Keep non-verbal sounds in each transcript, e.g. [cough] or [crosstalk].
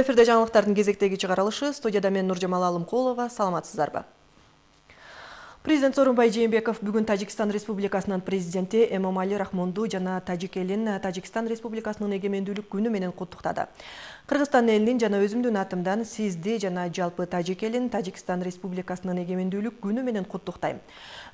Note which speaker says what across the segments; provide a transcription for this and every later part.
Speaker 1: эфирде жаңылыктардын кезектеги чыгарылышы. Студияда мен нуржамал алымкулова. Саламатсыздарбы? Президент сооронбай жээнбеков бүгүн тажикстан республикасынын президенти эмомали рахмонду жана тажик элин тажикстан республикасынын эгемендүүлүк күнү менен куттуктады кыргызстан элинин жана өзүмдүн атымдан сизди жана жалпы тажик элин тажикстан республикасынын эгемендүүлүк күнү менен куттуктайм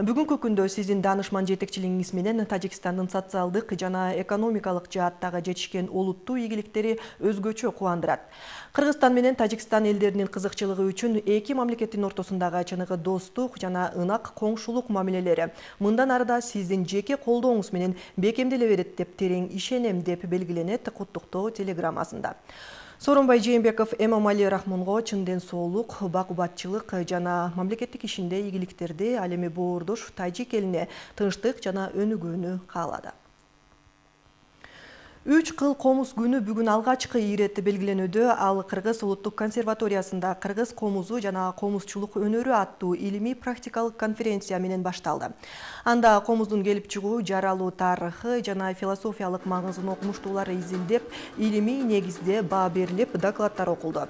Speaker 1: бүгүнкү күндө сиздин даанышман жетекчилигиңиз менен тажикстандын социалдык жана экономикалык жааттагы жетишкен олуттуу ийгиликтери өзгөчө кубандырат кыргызстан менен тажикстан элдеринин кызыкчылыгы үчүн эки мамлекеттин ортосундагы чыныгы достук жана ынак коңшулук мамилелери мындан ары да сиздин жеке колдооңуз менен бекемделе берет деп терең ишенем деп белгиленет куттуктоо телеграммасында. Сооронбай жээнбеков эмомали рахмонго чын ден соолук бак убатчылык жана мамлекеттик ишинде ийгиликтерди ал эми боордош тажик элине тынчтык жана өнүгүүнү каалады. Үч кыл комуз күнү бүгүн алгачкы иретти белгиленүүдө ал кыргыз улуттук консерваториясында кыргыз комузу жана комузчулук өнөрү аттуу илимий практикалык конференция менен башталды анда комуздун келип чыгуу жаралуу тарыхы жана философиялык маңызын окумуштуулар изилдеп илимий негизде баа берилип докладдар окулду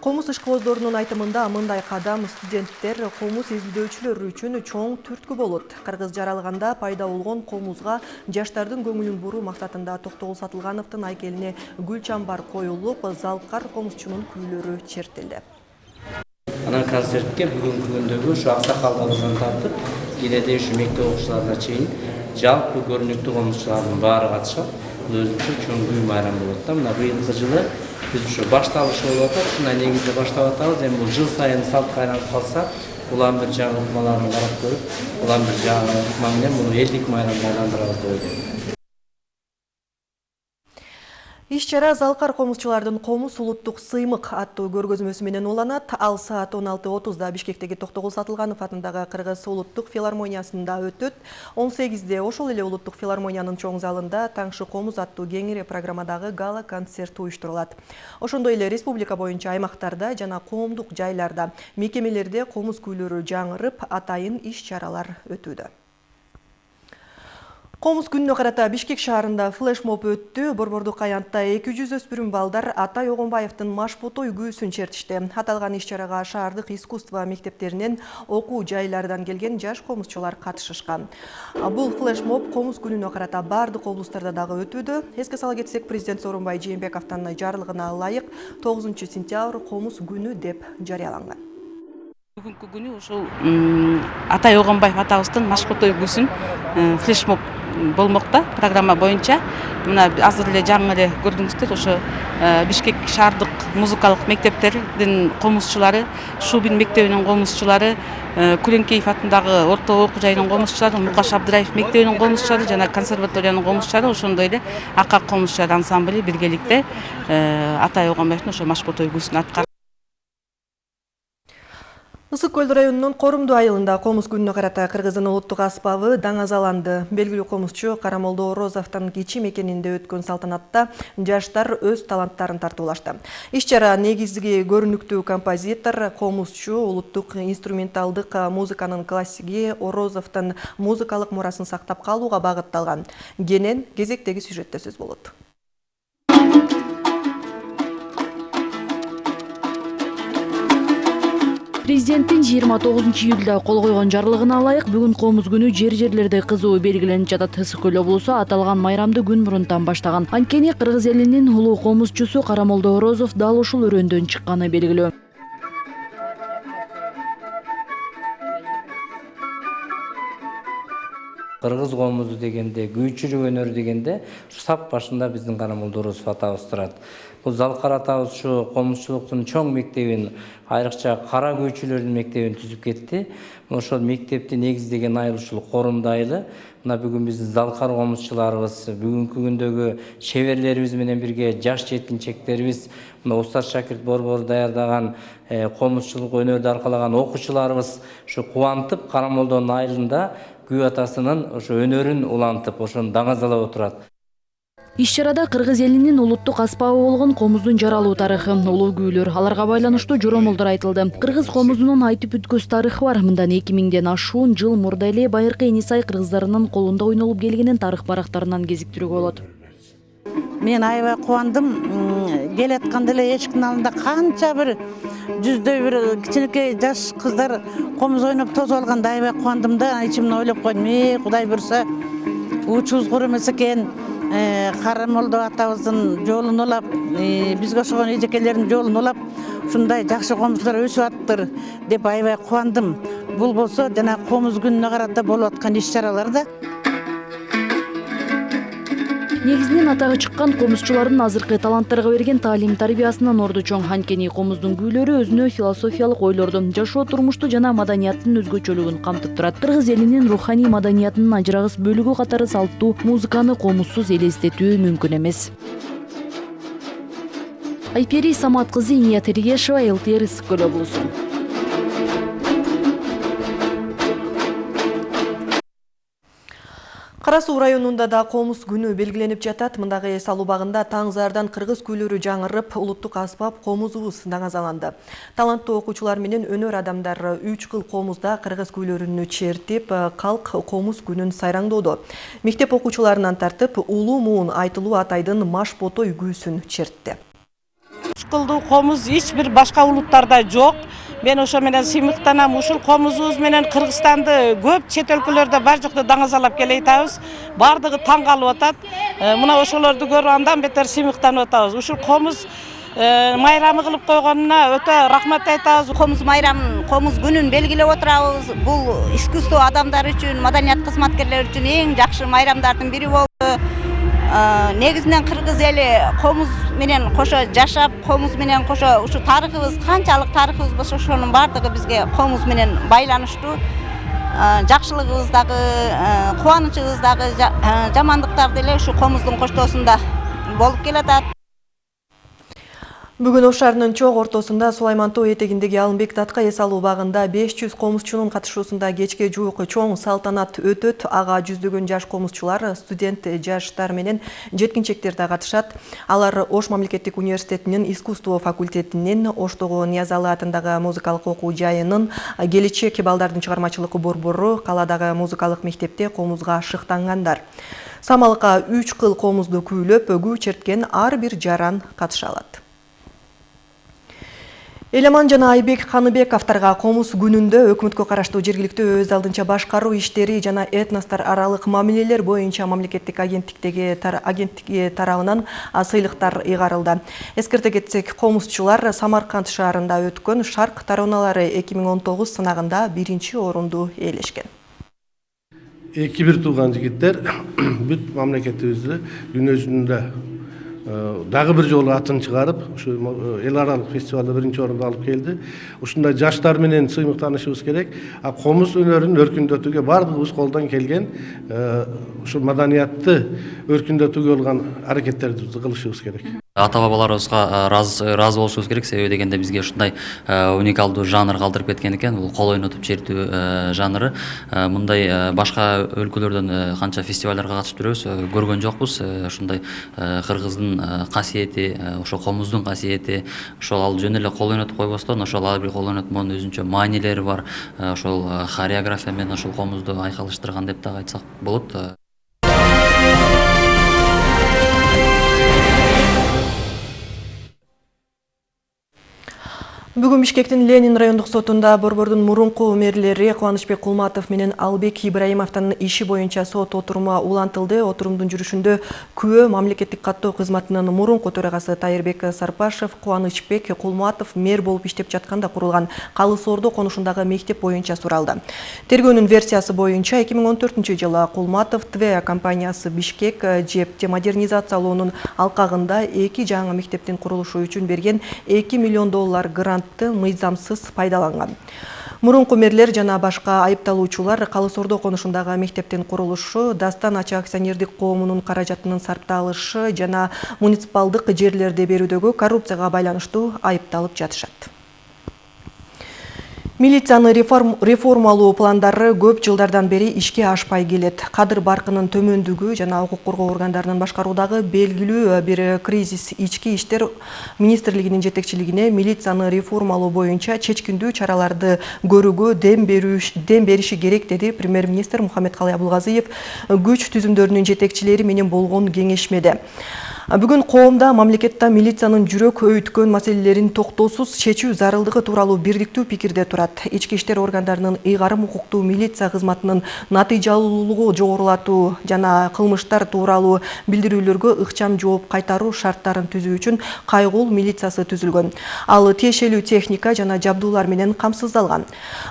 Speaker 1: комуз ишкыбоздорунун айтымында мындай кадам студенттер комуз изилдөөчүлөр үчүн чоң түрткү болот кыргыз жаралганда пайда болгон комузга жаштардын көңүлүн буруу максатында токтогул сатылгановдун айкелине гүл чамбар коюлуп залкар комузчунун күүлөрү чертилди
Speaker 2: анан концертке бүгүнкү күндөгү ушу аксакалдарыбыздан тартып кээде ушу мектеп окуучуларына чейин жалпы көрүнүктүү комузчулардын баары катышат бул өзүнчө чоң күй майрам болот да мына быйылкы жылы биз ушу башталышы болуп атат ушундай негизде баштап атабыз эми бул жыл сайын салтка айланып калса улам бир жагы ыкмаларын карап көрүп улам бир жагы ыкма менен муну элдик майрамга айландырабыз деп ойлойм
Speaker 1: иш чара залкар комузчулардын комуз улуттук сыймык аттуу көргөзмөсү менен уланат. Ал саат он алты отузда бишкектеги токтогул сатылганов атындагы кыргыз улуттук филармониясында өтөт. Он сегизде ошол эле улуттук филармониянын чоң залында таңшы комуз аттуу кеңири программадагы гала концерт уюштурулат. Ошондой эле республика боюнча аймактарда жана коомдук жайларда мекемелерде комуз күүлөрү жаңырып атайын иш чаралар өтүүдө комуз күнүнө карата бишкек шаарында флешмоб өттү борбордук аянтта эки жүз өспүрүм балдар атай огонбаевдин машботой күүсүн чертишти аталган иш чарага шаардык искусство мектептеринен окуу жайлардан келген жаш комузчулар катышышкан. Бул флешмоб комуз күнүнө карата баардык облустарда дагы өтүүдө. Эске сала кетсек президент сооронбай жээнбековдун жарлыгына ылайык тогузунчу сентябрь комуз күнү деп жарыяланган.
Speaker 3: Бүгүнкү күнү ушул атай огонбаев атабыздын машботой күүсүн э, флешмоб болмок да программа боюнча мына азыр эле жаңы эле көрдүңүздөр ошо э, бишкек шаардык музыкалык мектептердин комузчулары шубин мектебинин комузчулары э, күлөңкеев атындагы орто окуу жайынын комузчулары мукаш абдыраев мектебинин комузчулары жана консерваториянын комузчулары ошондой эле акак комузчулар ансамбли биргеликте э, атай ошо машботой күүсүн аткарып
Speaker 1: ысык көл районунун корумдуу айылында комуз күнүнө карата кыргыздын улуттук аспабы даңазаланды белгилүү комузчу карамолдо орозовдун кичи мекенинде өткөн салтанатта жаштар өз таланттарын тартуулашты иш чара негизги көрүнүктүү композитор комузчу улуттук инструменталдык музыканын классиги орозовдун музыкалык мурасын сактап калууга багытталган. Кенен кезектеги сюжетте сөз болот.
Speaker 4: Президенттин жыйырма тогузунчу июлда кол койгон жарлыгына ылайык бүгүн комуз күнү жер жерлерде кызуу белгиленип жатат. Ысык көл облусу аталган майрамды күн мурунтан баштаган. Анткени кыргыз элинин улуу комузчусу карамолдо орозов дал ушул өрөөндөн чыкканы белгилүү.
Speaker 2: Кыргыз комузу дегенде күүчүлүк өнөрү дегенде сап башында биздин карамолдо орозов атабыз турат бул залкар атабыз ушу комузчулуктун чоң мектебин айрыкча кара күүчүлөрдүн мектебин түзүп кетти ошол мектепти негиздеген айыл ушул корумдуу айылы мына бүгүн биздин залкар комузчуларыбыз бүгүнкү күндөгү шеберлерибиз менен бирге жаш жеткинчектерибиз мына устат шакирт борбору даярдаган комузчулук өнөрдү аркалаган окуучуларыбыз ушу кубантып карамолдонун айылында күү атасынын ошо өнөрүн улантып ошону даңазалап отурат.
Speaker 4: Иш чарада кыргыз элинин улуттук аспабы болгон комуздун жаралуу тарыхы улуу күүлөр аларга байланыштуу жоромолдор айтылды. Кыргыз комузунун айтып бүткөс тарыхы бар мындан эки миңден ашуун жыл мурда эле байыркы эни сай кыргыздарынын колунда ойнолуп келгенин тарых барактарынан кезиктирүүгө болот.
Speaker 5: Мен аябай кубандым келатканда эле эшиктин алдында канча бир жүздөй бир кичинекей жаш кыздар комуз ойноп тосуп алганда аябай кубандым да ичимден ойлоп койдум э кудай буюрса уучубуз куру эмес экен кара молдо атабыздын жолун улап бизге окшогон эжекелердин жолун улап ушундай жакшы комузчулар өсүп атыптыр деп аябай кубандым бул болсо жанагы комуз күнүнө карата болуп аткан иш чаралар да
Speaker 4: негизинен атагы чыккан комузчулардын азыркы таланттарга берген таалим тарбиясынан орду чоң. Анткени комуздун күүлөрү өзүнө философиялык ойлорду жашоо турмушту жана маданияттын өзгөчөлүгүн камтып турат. Кыргыз элинин руханий маданиятынын ажырагыс бөлүгү катары салттуу музыканы комузсуз элестетүү мүмкүн эмес. Айпери самат кызы иният эргешова лтр ысык көл облусу
Speaker 1: кара суу районунда да комуз күнү белгиленип жатат мындагы эс алуу убагында таң заардан кыргыз күүлөрү жаңырып улуттук аспап комузубуз даңазаланды таланттуу окуучулар менен өнөр адамдар үч кыл комузда кыргыз күүлөрүн чертип калк комуз күнүн сайраңдоодо мектеп окуучуларынан тартып улуу муун айтылуу атайдын маш ботой күүсүн чертти
Speaker 6: кылдуу комуз эч бир башка улуттарда жок мен ошо менен сыймыктанам ушул комузубуз менен кыргызстанды көп чет өлкөлөрдө бар жокто даңазалап келе атабыз баардыгы таң калып атат мына ошолорду көрүп андан бетер сыймыктанып атабыз ушул комуз майрамы кылып койгонуна өтө рахмат айтабыз
Speaker 7: комуз майрамын комуз күнүн белгилеп отурабыз бул искусство адамдар үчүн маданият кызматкерлери үчүн эң жакшы майрамдардын бири болду негизинен кыргыз эли комуз менен кошо жашап комуз менен кошо ушу тарыхыбыз канчалык тарыхыбыз болсо ошонун баардыгы бизге комуз менен байланыштуу. Жакшылыгыбыз дагы кубанычыбыз дагы жамандыктар деле ушу комуздун коштоосунда болуп келатат
Speaker 1: Бүгін Ош шаарынын чоң ортосунда Сулайман тоо этегиндеги Алымбек датка эс алуу убагында 500 комузчунун катышуусунда кечке жуук чоң салтанат өтөт. Ага жүздөгөн жаш комузчулар, студент жаштар менен жеткинчектер да катышат. Алар Ош мамлекеттик университетинин искусство факультетинин, Оштогу Ниязалы атындагы музыкалык окуу жайынын, келечек балдардын чыгармачылык борбору, каладагы музыкалык мектепте комузга шыктангандар. Самалыкка 3 кыл комузду күүлөп, күү черткен ар бир жаран катыша алат. Эламан жана Айбек Каныбековторго комуз күнүндө өкмөткө караштуу жергиликтүү өз алдынча башкаруу иштери жана этностор аралык мамилелер боюнча мамлекеттик агенттиктеги агенттиги тарабынан сыйлыктар ыйгарылды. Эскерте кетсек, комузчулар Самарканд шаарында өткөн Шарк тароналары 2019 сынагында биринчи орунду ээлешкен.
Speaker 8: Эки бир тууган жигиттер [coughs] бүт мамлекетибизди дүнө жүзүндө дагы бир жолу атын чыгарып ушу эл аралык фестивалда биринчи орунду алып келди ушундай жаштар менен сыймыктанышыбыз керек а комуз өнөрүн өркүндөтүүгө баардыгыбыз колдон келген ушул маданиятты өркүндөтүүгө болгон аракеттерибизди кылышыбыз керек
Speaker 9: ата бабаларыбызга ыраазы болушубуз керек. Себеби дегенде бизге ушундай уникалдуу жанр калтырып кеткен экен бул кол ойнотуп чертүү жанры. Мындай башка өлкөлөрдөн канча фестивалдарга катышып жүрөбүз көргөн жокпуз ушундай кыргыздын касиети ошо комуздун касиети ошол ал жөн эле кол ойнотуп койбостон ошол ар бир кол ойнотмонун өзүнчө маанилери бар. Ошол хореография менен ошол комузду айкалыштырган деп дагы айтсак болот.
Speaker 1: Бүгін Бишкектин Ленин райондук сотунда борбордун мурунку мэрлери Кубанычбек Кулматов менен Албек Ибраимовдун иши боюнча сот отуруму улантылды. Отурумдун жүрүшүндө күбө мамлекеттик каттоо кызматынын мурунку төрагасы Тайырбек Сарпашев Кубанычбек Кулматов мэр болуп иштеп жатканда курулган Калыс Ордо конушундагы мектеп боюнча суралды. Тергөөнүн версиясы боюнча 2014-жылы Кулматов ТВ компаниясы Бишкек жепти модернизациялоонун алкагында эки жаңы мектептин курулушу үчүн берген 2 миллион доллар грант грантты мыйзамсыз пайдаланган. Мурунку мэрлер жана башка айыпталуучулар калыс ордо конушундагы мектептин курулушу дастан ача акционердик коомунун каражатынын сарпталышы жана муниципалдык жерлерди берүүдөгү коррупцияга байланыштуу айыпталып жатышат Милицияны реформалуу пландары көп жылдардан бери ишке ашпай келет. Кадыр баркынын төмөндүгү жана укук коргоо органдарынын башкаруудагы белгилүү бир кризис ички иштер министрлигинин жетекчилигине милицияны реформалоо боюнча чечкиндүү чараларды көрүүгө дем дем бериши керек деди премьер-министр Мухаммед Калай Абулгазиев күч түзүмдөрүнүн жетекчилери менен болгон кеңешмеде. Бүгүн коомда мамлекетте милициянын жүрөк өйткөн маселелерин токтоосуз чечүү зарылдыгы тууралуу бирдиктүү пикирде турат. Ички иштер органдарынын ыйгарым укуктуу милиция кызматынын натыйжалуулугу жогорулатуу жана кылмыштар тууралуу билдирүүлөргө ыкчам жооп кайтаруу шарттарын түзүү үчүн кайгул милициясы түзүлгөн. Ал тиешелүү техника жана жабдуулар менен камсыздалган.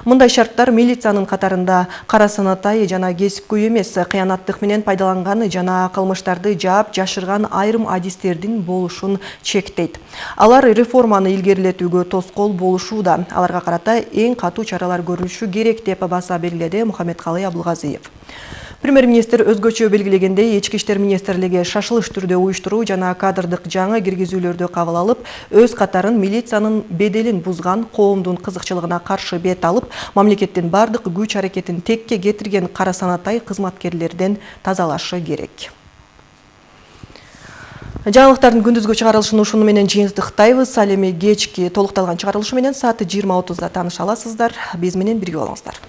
Speaker 1: Мындай шарттар милициянын катарында кара санатай жана кесипкөй эмес кыянаттык менен пайдаланган жана кылмыштарды жаап жашырган айрым адистердин болушун чектейт. Алар реформаны илгерилетүүгө тоскоол болушууда. Аларга карата эң катуу чаралар көрүлүшү керек деп баса белгиледи мухаммедкалый абылгазиев премьер-министр өзгөчө белгилегендей ички иштер министрлиги шашылыш түрдө уюштуруу жана кадрдык жаңы киргизүүлөрдү кабыл алып өз катарын милициянын беделин бузган коомдун кызыкчылыгына каршы бет алып мамлекеттин бардык күч аракетин текке кетирген кара санатай кызматкерлерден тазалашы керек жаңылыктардын күндүзгү чыгарылышын ушуну менен жыйынтыктайбыз. Ал эми кечки толукталган чыгарылышы менен саат жыйырма отузда тааныша аласыздар биз менен бирге болуңуздар.